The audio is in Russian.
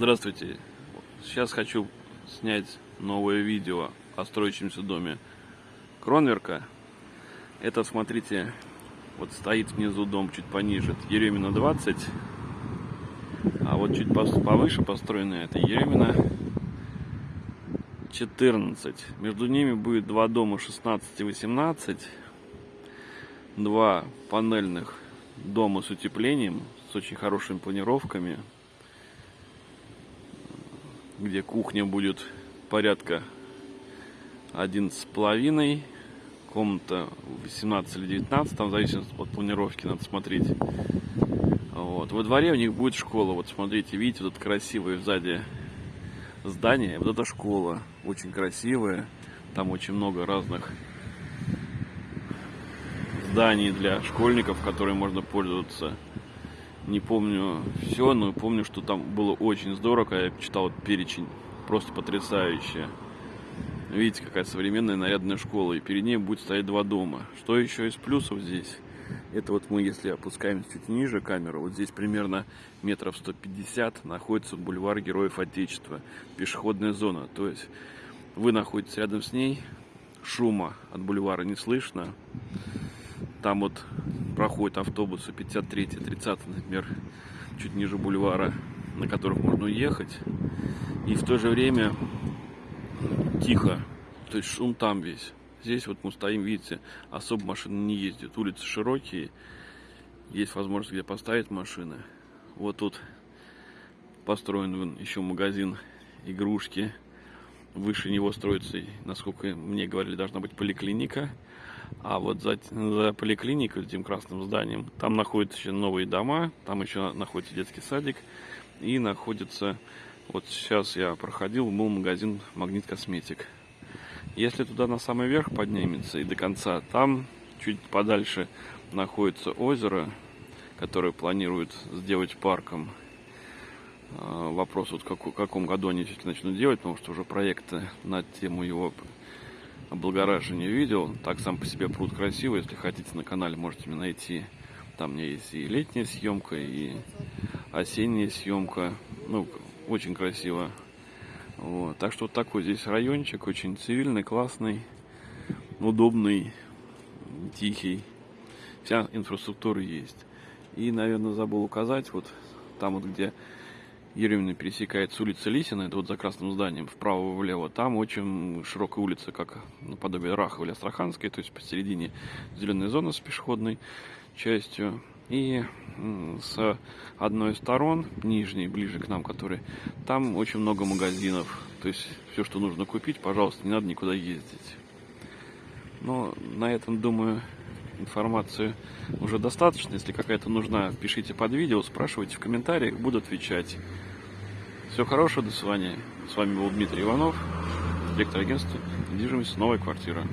Здравствуйте. Сейчас хочу снять новое видео о строящемся доме Кронверка. Это, смотрите, вот стоит внизу дом чуть пониже, это Еремина 20. А вот чуть повыше построенная это Еремина 14. Между ними будет два дома 16 и 18. Два панельных дома с утеплением, с очень хорошими планировками где кухня будет порядка один с половиной, комната 18 или 19, там зависит от планировки, надо смотреть. Вот. Во дворе у них будет школа, вот смотрите, видите, вот красивое сзади здание, вот эта школа, очень красивая, там очень много разных зданий для школьников, которые можно пользоваться не помню все, но помню, что там было очень здорово, я читал перечень, просто потрясающе. Видите, какая современная нарядная школа, и перед ней будет стоять два дома. Что еще из плюсов здесь? Это вот мы, если опускаемся чуть ниже камеру, вот здесь примерно метров 150 находится бульвар Героев Отечества, пешеходная зона. То есть вы находитесь рядом с ней, шума от бульвара не слышно. Там вот проходят автобусы 53 30 например, чуть ниже бульвара, на которых можно уехать. И в то же время тихо, то есть шум там весь. Здесь вот мы стоим, видите, особо машины не ездят. Улицы широкие, есть возможность где поставить машины. Вот тут построен еще магазин игрушки. Выше него строится, насколько мне говорили, должна быть поликлиника. А вот за, за поликлиникой, этим красным зданием, там находятся еще новые дома, там еще находится детский садик и находится, вот сейчас я проходил, был магазин Магнит Косметик. Если туда на самый верх поднимется и до конца, там чуть подальше находится озеро, которое планируют сделать парком. А, вопрос, вот в каком году они начнут делать, потому что уже проекты на тему его облагораживания видел. Так сам по себе пруд красивый. Если хотите на канале, можете найти. Там у меня есть и летняя съемка, и осенняя съемка. Ну, очень красиво. Вот. Так что вот такой здесь райончик. Очень цивильный, классный, удобный, тихий. Вся инфраструктура есть. И, наверное, забыл указать, вот там вот, где Еремина пересекает с улицы Лисина, это вот за красным зданием, вправо и влево. Там очень широкая улица, как наподобие Рахова или Астраханской, то есть посередине зеленая зона с пешеходной частью. И с одной из сторон, нижней, ближе к нам, который, там очень много магазинов. То есть все, что нужно купить, пожалуйста, не надо никуда ездить. Но на этом, думаю, информацию уже достаточно. Если какая-то нужна, пишите под видео, спрашивайте в комментариях, буду отвечать. Всего хорошего, до свидания. С вами был Дмитрий Иванов, директор агентства недвижимости «Новая квартира».